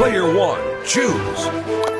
Player one, choose.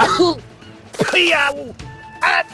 Aku 啊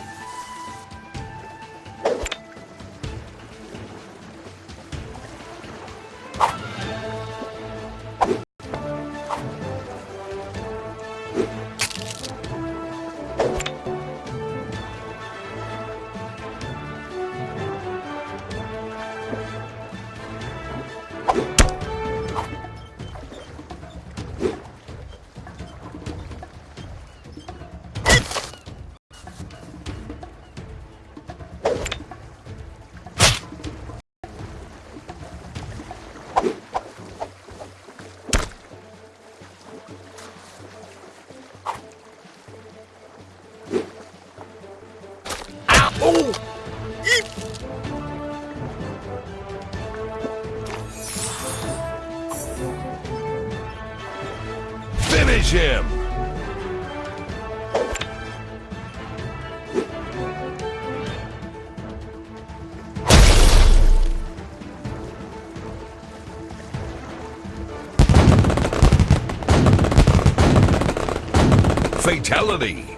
Finish him! Fatality!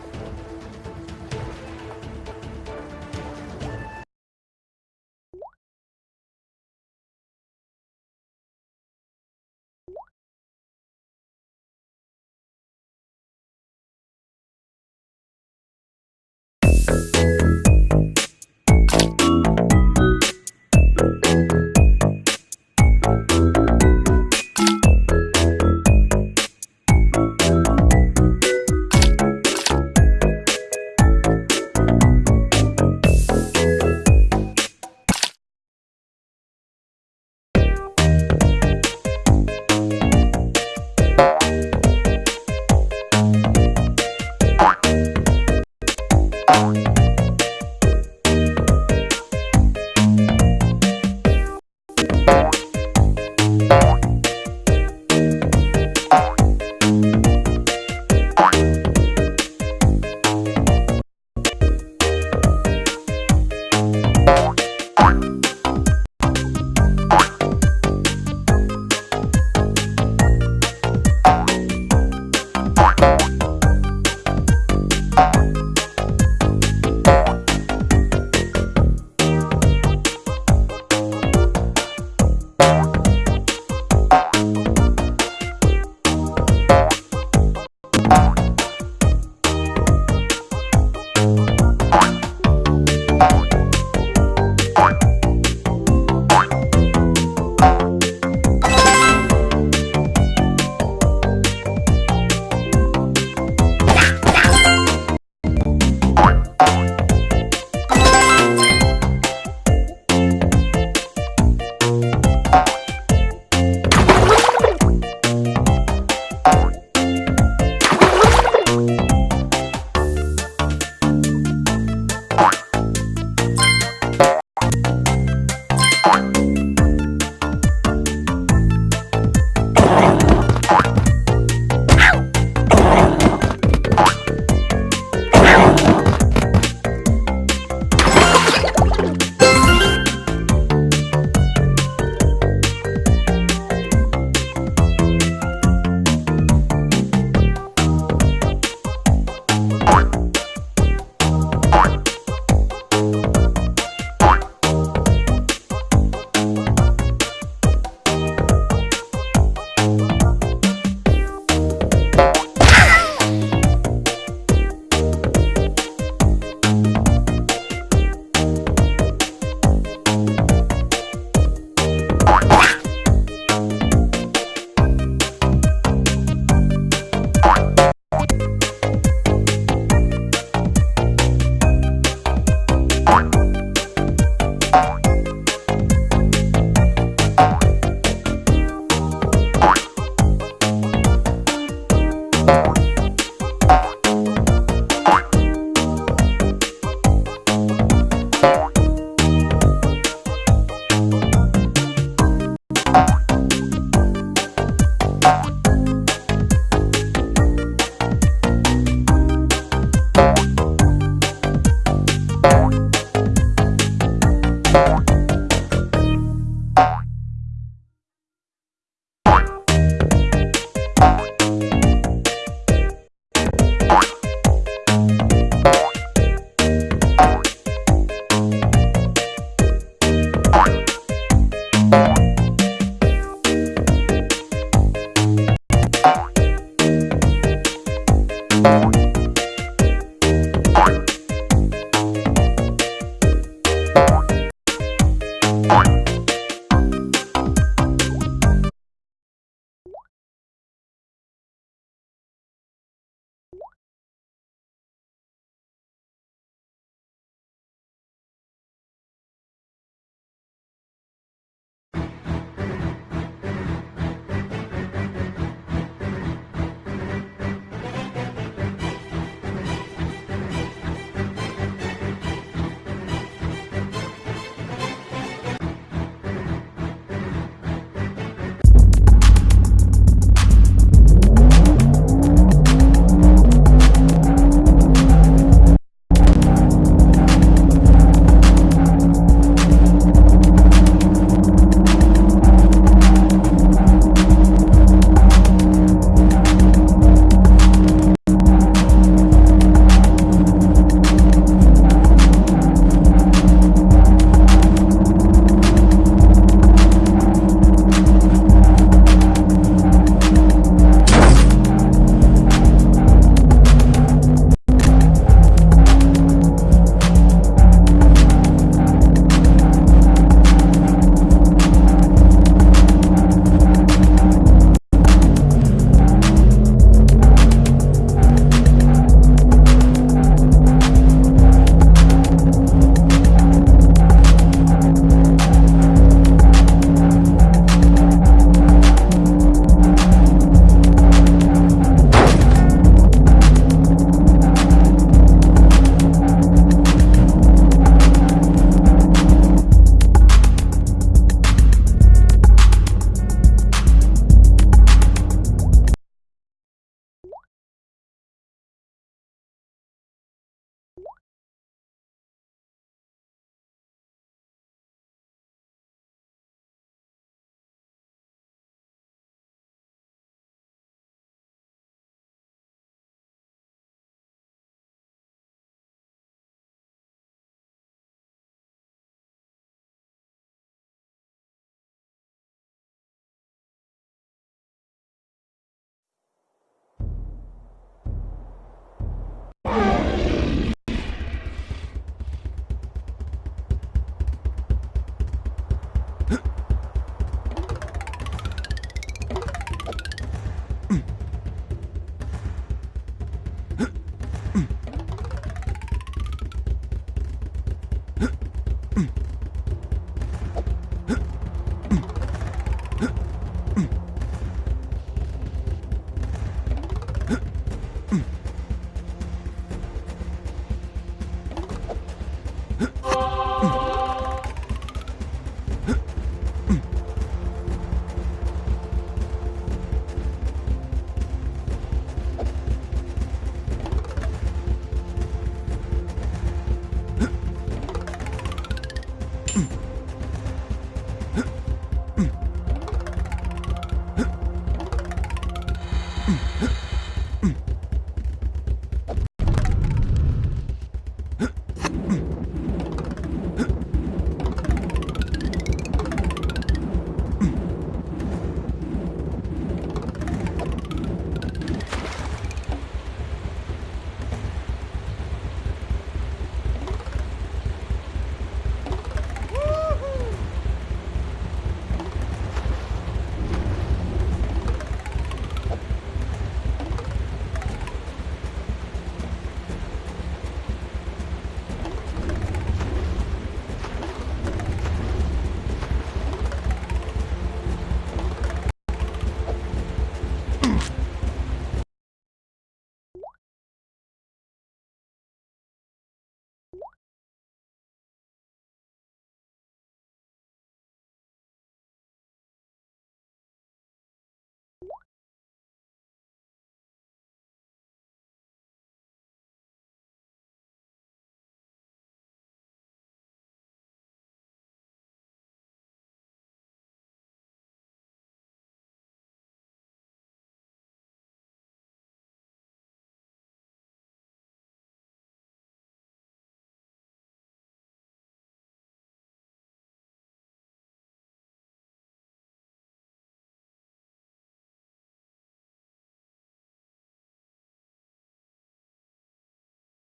Thank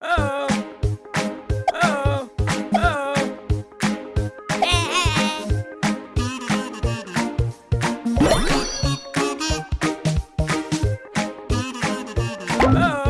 Oh. Oh. Oh.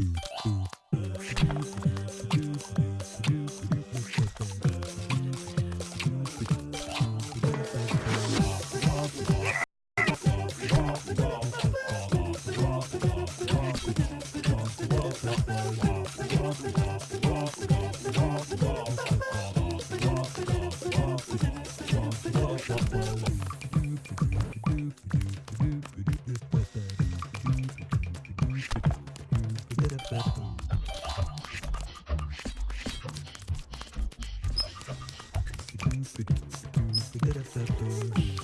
Mm-hmm. da of the da